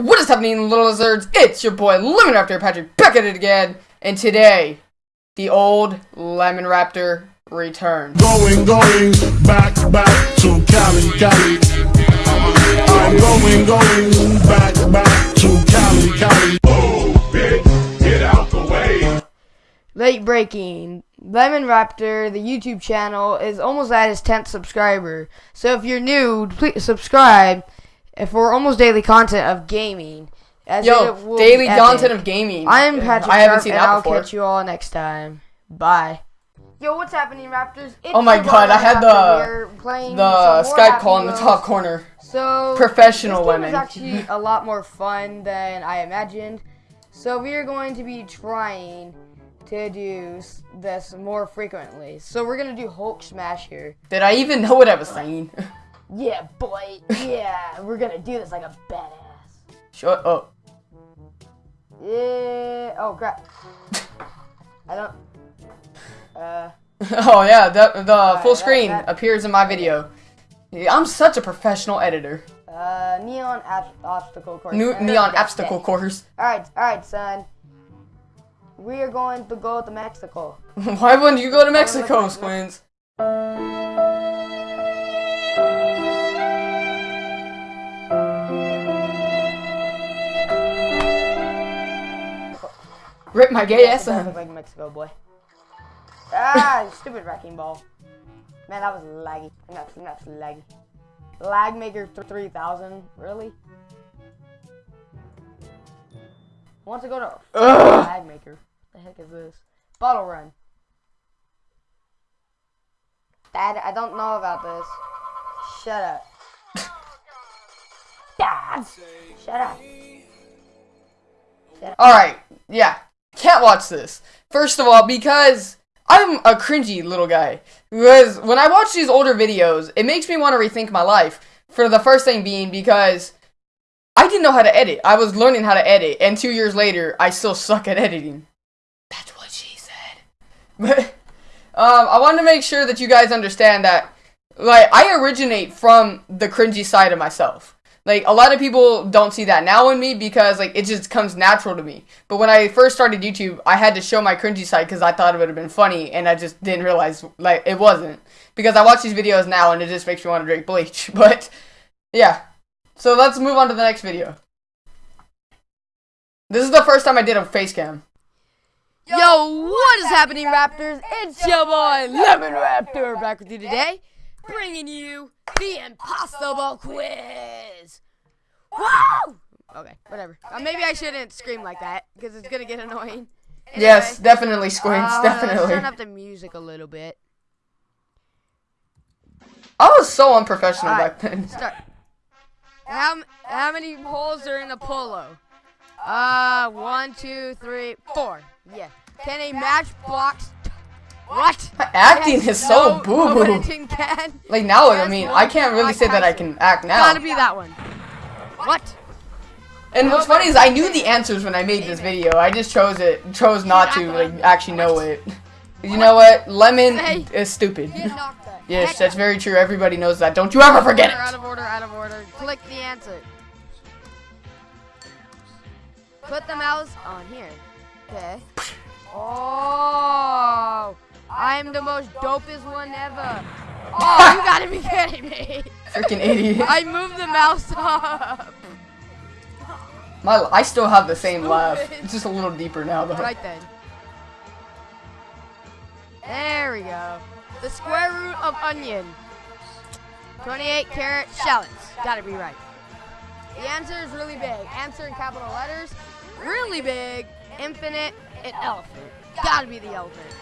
what is happening, little lizards? It's your boy Lemon Raptor Patrick back at it again, and today, the old Lemon Raptor returns. Going, going, back, back to Cali, Cali. I'm going, going, back, back to Cali, Cali. Oh, bitch, get out the way. Late breaking. Lemon Raptor, the YouTube channel, is almost at his 10th subscriber. So if you're new, please subscribe for almost daily content of gaming. As Yo, daily content of gaming. I am Patrick I haven't Sharp, seen and that I'll before. catch you all next time. Bye. Yo, what's happening, Raptors? It's Oh my god, I had the the Skype call in the top corner. So Professional this game women. is actually a lot more fun than I imagined. So we are going to be trying to do this more frequently. So we're gonna do Hulk Smash here. Did I even know what I was saying? Yeah, boy. Yeah, we're gonna do this like a badass. Shut up. Yeah. Oh crap. I don't. Uh. Oh yeah, the, the full that- screen that- appears in my video. I'm such a professional editor. Uh. Neon ab- obstacle course. New, neon obstacle course. All right, all right, son. We are going to go to Mexico. Why wouldn't you go to Mexico, like- Rip my gay ass out. look like Mexico, boy. Ah, stupid wrecking ball. Man, that was laggy. That's that's laggy. Lag maker th- 3000. Really? Want to go to Ugh. lag maker? What the heck is this? Bottle run. Dad, I don't know about this. Shut up. Dad, shut up. Alright, yeah. Can't watch this. First of all, because I'm a cringy little guy. Because when I watch these older videos, it makes me want to rethink my life. For the first thing being because I didn't know how to edit. I was learning how to edit, and two years later, I still suck at editing. That's what she said. But um, I want to make sure that you guys understand that, like, I originate from the cringy side of myself. Like, a lot of people don't see that now in me because, like, it just comes natural to me. But when I first started YouTube, I had to show my cringy side because I thought it would have been funny, and I just didn't realize, like, it wasn't. Because I watch these videos now, and it just makes me want to drink bleach. But, yeah. So let's move on to the next video. This is the first time I did a face cam. Yo, what is happening, Raptors? It's your boy Lemon Raptor back with you today, bringing you the Impossible Quiz. Woo! Okay, whatever. Uh, maybe I shouldn't scream like that because it's gonna get annoying. Yes, definitely, Squints, uh, definitely. turn up the music a little bit. I was so unprofessional Alright, back then. Start. How how many holes are in a polo? Uh, one, two, three, four. Yeah. Can a matchbox? What? My acting Yes, is so no, boo no boo. editing can. Like now, I Yes, mean, no, I can't really Mike say that I Tyson. can act now. Gotta be that one. What? And what's funny is I knew the answers when I made this video. I just chose it, chose not to like actually know it. You know what? Lemon Hey. is stupid. Get knocked the Yes, heck that's out. very true. Everybody knows that. Don't you ever forget Order, Out it. of order, out of order. Click the answer. Put the mouse on here. Okay. Oh, I'm the most dopest one ever. Oh, you gotta be kidding me. Freaking idiot. I moved the mouse up. My, I still have the same laugh. It's just a little deeper now though. Right then. There we go. The square root of onion. 28 carat shallots. Gotta be right. The answer is really big. Answer in capital letters. Really big. Infinite. An elephant. Gotta be the elephant.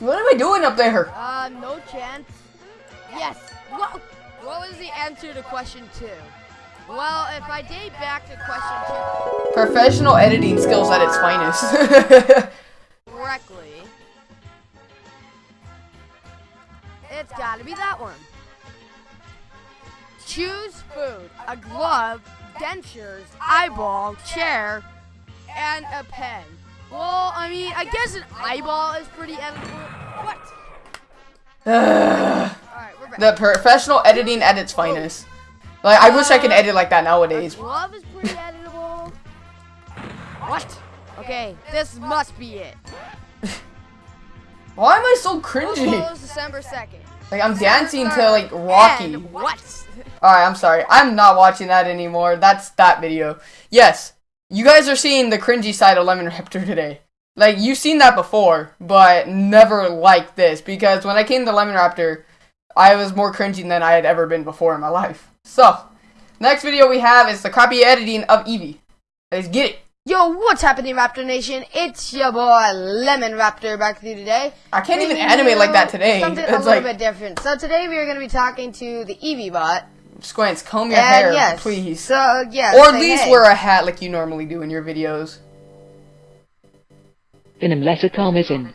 What am I doing up there? Uh, no chance. Yes. What? What was the answer to question two? Well, if I date back to question two Professional editing skills at its finest. correctly, it's gotta be that one. Choose food: a glove, dentures, eyeball, chair, and a pen. Well, I mean, I guess an eyeball is pretty edible. What? Ugh. All right, we're the professional editing at its finest. Like I wish I could edit like that nowadays. glove is pretty editable. What? Okay, this must be it. Why am I so cringy? close December 2nd. Like I'm dancing to like Rocky. And what? Alright, I'm sorry. I'm not watching that anymore. That's that video. Yes, you guys are seeing the cringy side of Lemon Raptor today. Like, you've seen that before, but never like this. Because when I came to Lemon Raptor, I was more cringy than I had ever been before in my life. So, next video we have is the copy editing of Evie. Let's get it. Yo, what's happening, Raptor Nation? It's your boy Lemon Raptor back with you today. I can't even animate like that today. Something a little like, bit different. So today we are going to be talking to the Evie bot. Squints, comb your and hair, yes, please. So yeah, or at least hey. wear a hat like you normally do in your videos. Venom letter in.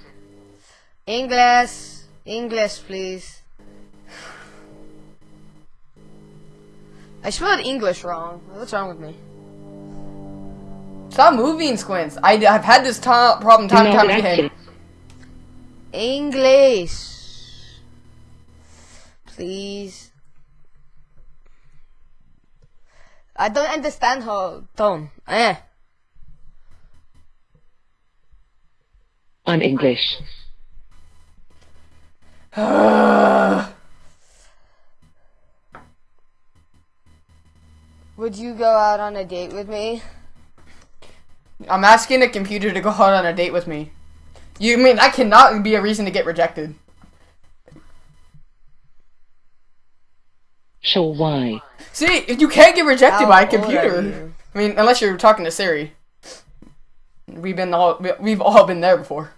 English, English, please. I spelled English wrong. What's wrong with me? Stop moving, Squints. I, have had this problem time and time again. English. Please. I don't understand her tone. Eh. I'm English. Would you go out on a date with me? I'm asking the computer to go out on a date with me. You mean that cannot be a reason to get rejected? Sure, why? See, you can't get rejected How by a computer. I mean, unless you're talking to Siri. We've been all we- we've all been there before.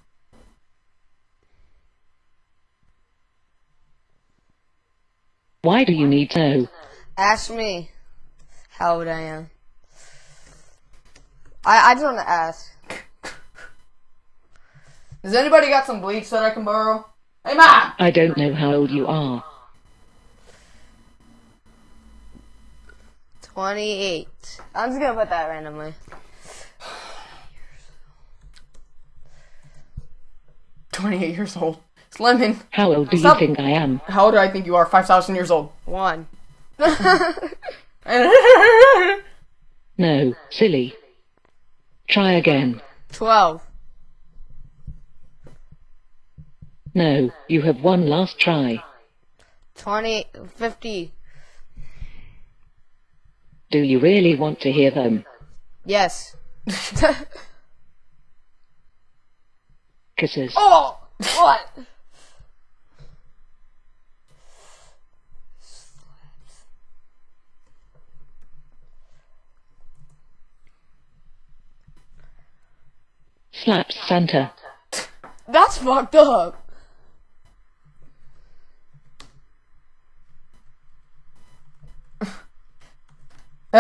Why do you need to? Ask me how old I am. I I just want to ask. Has anybody got some bleach that I can borrow? Hey, mom. I don't know how old you are. 28. I'm just gonna put that randomly. Twenty-eight years old. It's lemon. How old do Stop. you think I am? How old do I think you are? Five thousand years old. One. No, silly. Try again. 12. No, you have one last try. 20. 50. Do you really want to hear them? Yes. Kisses. oh! What? Slaps Santa. That's fucked up. you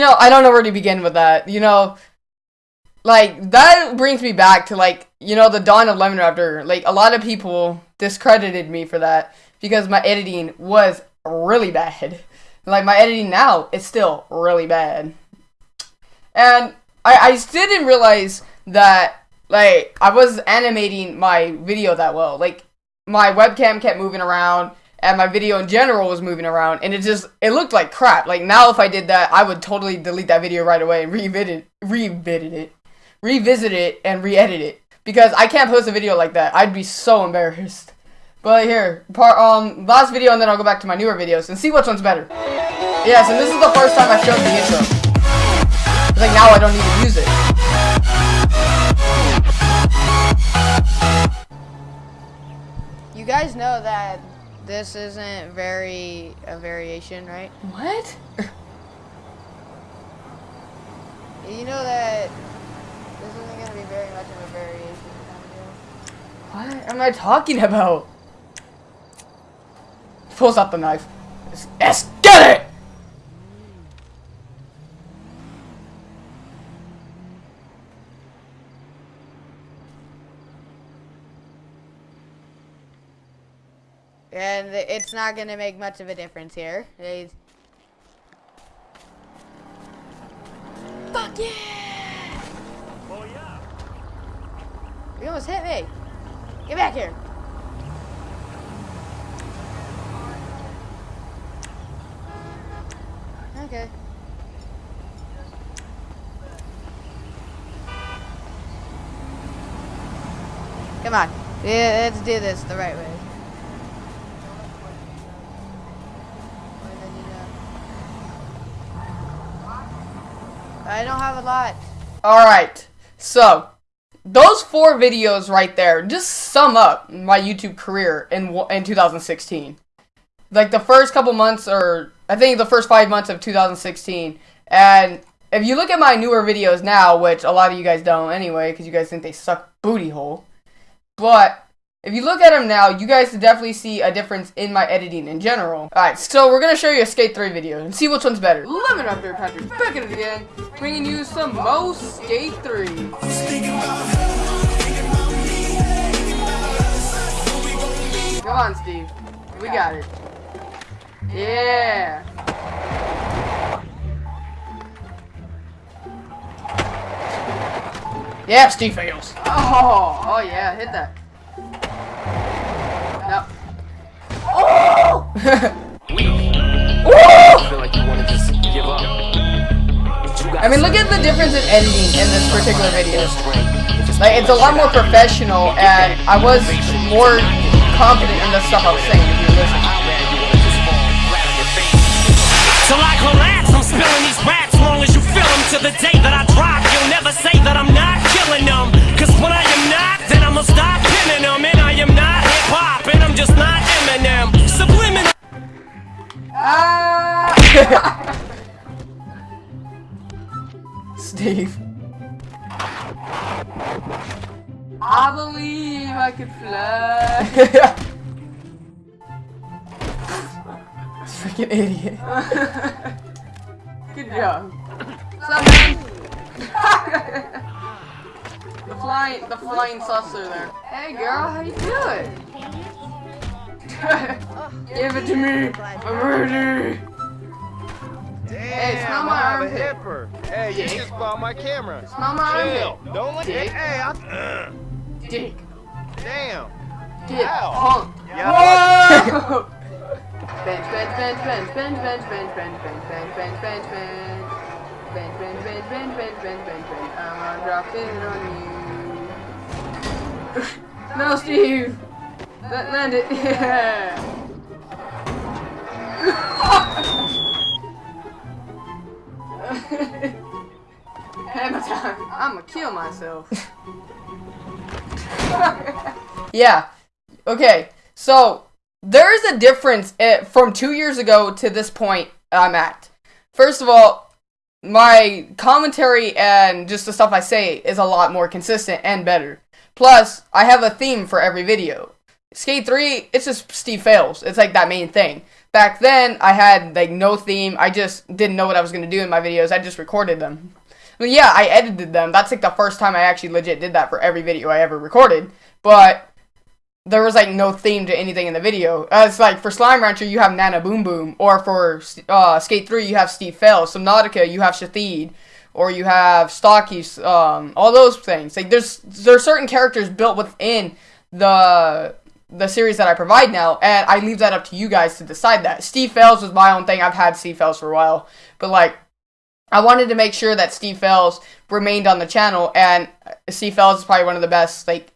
know, I don't know where to begin with that. You know, like that brings me back to like you know the dawn of Lemon Raptor. Like a lot of people discredited me for that because my editing was really bad. Like my editing now is still really bad, and I I still didn't realize that like I was animating my video that well. Like my webcam kept moving around and my video in general was moving around and it just it looked like crap. Like now if i did that i would totally delete that video right away and revisit revisit it revisit it and re-edit it. Because i can't post a video like that. I'd be so embarrassed. But here part um last video and then i'll go back to my newer videos and see which one's better. Yes and this is the first time i showed the intro. Like now i don't need to use it. You guys know that this isn't very a variation, right? what You know that this isn't gonna be very much of a variation kind of deal. what am i talking about pulls out the knife Let's- let's And it's not going to make much of a difference here. It's... Fuck yeah! Oh yeah! You almost hit me. Get back here. Okay. Come on. Yeah, let's do this the right way. I don't have a lot. Alright, so those four videos right there just sum up my YouTube career in in 2016. Like the first couple months, or I think the first five months of 2016, and if you look at my newer videos now, which a lot of you guys don't anyway, because you guys think they suck booty hole, but if you look at them now, you guys definitely see a difference in my editing in general. Alright, so we're gonna show you a Skate 3 video and see which one's better. Lemon there, Patrick back at it again, bringing you some most Skate 3. Come on, Steve. We got it. Yeah. Yeah, Steve fails. Oh, oh yeah, hit that. I mean, look at the difference in editing in this particular video. Like, it's a lot more professional, and I was more confident in the stuff I was saying if you listen. Collapse, I'm spilling these raps long as you feel them to the day that I drop. You'll never say that I'm not Freaking idiot. Good job. What's the flying, the flying saucer there. Hey, girl, how you doing? Give it to me. I'm ready. Hey, smell my I'm a armpit. hipper. Hey, you Dick. just bought my camera. Smell my Chill. armpit. Don't let Dick. Hey, I, Dick. damn. Dick. Ow. Punk. Yeah. Whoa! Bench, bench, bench, bench, bench, bench, bench, bench, bench, bench, bench, bench, bench. Bench, bench, bench, bench, bench, bench, bench, bench. I'm gonna drop it on you. no, Steve. Let land it. Yeah. Hammer time. I'ma kill myself. yeah. Okay. So there's a difference eh, from two years ago to this point I'm at. First of all, my commentary and just the stuff I say is a lot more consistent and better. Plus, I have a theme for every video. Skate 3, it's just Steve fails. It's like that main thing. Back then, I had like no theme. I just didn't know what I was gonna do in my videos. I just recorded them. Yeah, I edited them. That's like the first time I actually legit did that for every video I ever recorded. But there was like no theme to anything in the video. Uh, it's like for Slime Rancher you have Nana Boom Boom, or for uh, Skate Three you have Steve Fails. Subnautica you have Shathid, or you have Stocky. Um, all those things. Like there's there's certain characters built within the the series that I provide now, and I leave that up to you guys to decide that. Steve Fails was my own thing. I've had Steve Fails for a while, but like I wanted to make sure that Steve Fails remained on the channel, and Steve Fails is probably one of the best like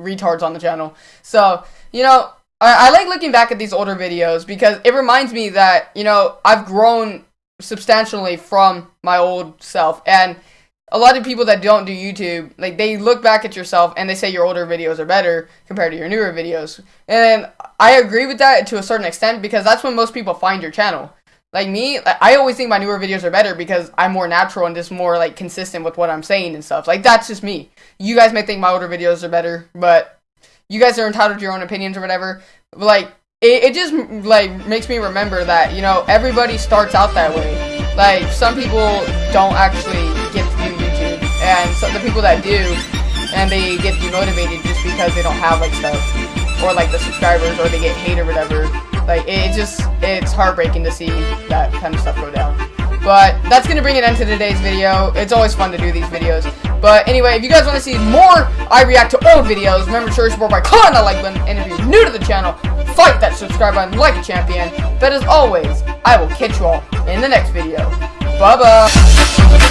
retards on the channel. So you know, I, I like looking back at these older videos because it reminds me that you know I've grown substantially from my old self, and a lot of people that don't do YouTube, like they look back at yourself and they say your older videos are better compared to your newer videos. And I agree with that to a certain extent because that's when most people find your channel. Like me, I always think my newer videos are better because I'm more natural and just more like consistent with what I'm saying and stuff. Like that's just me. You guys may think my older videos are better, but you guys are entitled to your own opinions or whatever. But, like it, it just like makes me remember that you know everybody starts out that way. Like some people don't actually get to do YouTube, and so the people that do, and they get demotivated just because they don't have like stuff or like the subscribers or they get hate or whatever. Like it just it's heartbreaking to see that kind of stuff go down. But that's gonna bring an end to today's video. It's always fun to do these videos. But anyway, if you guys want to see more I react to old videos, remember to support by clicking that like button. And if you're new to the channel, fight that subscribe button like a champion. But as always, I will catch you all in the next video. Bye bye.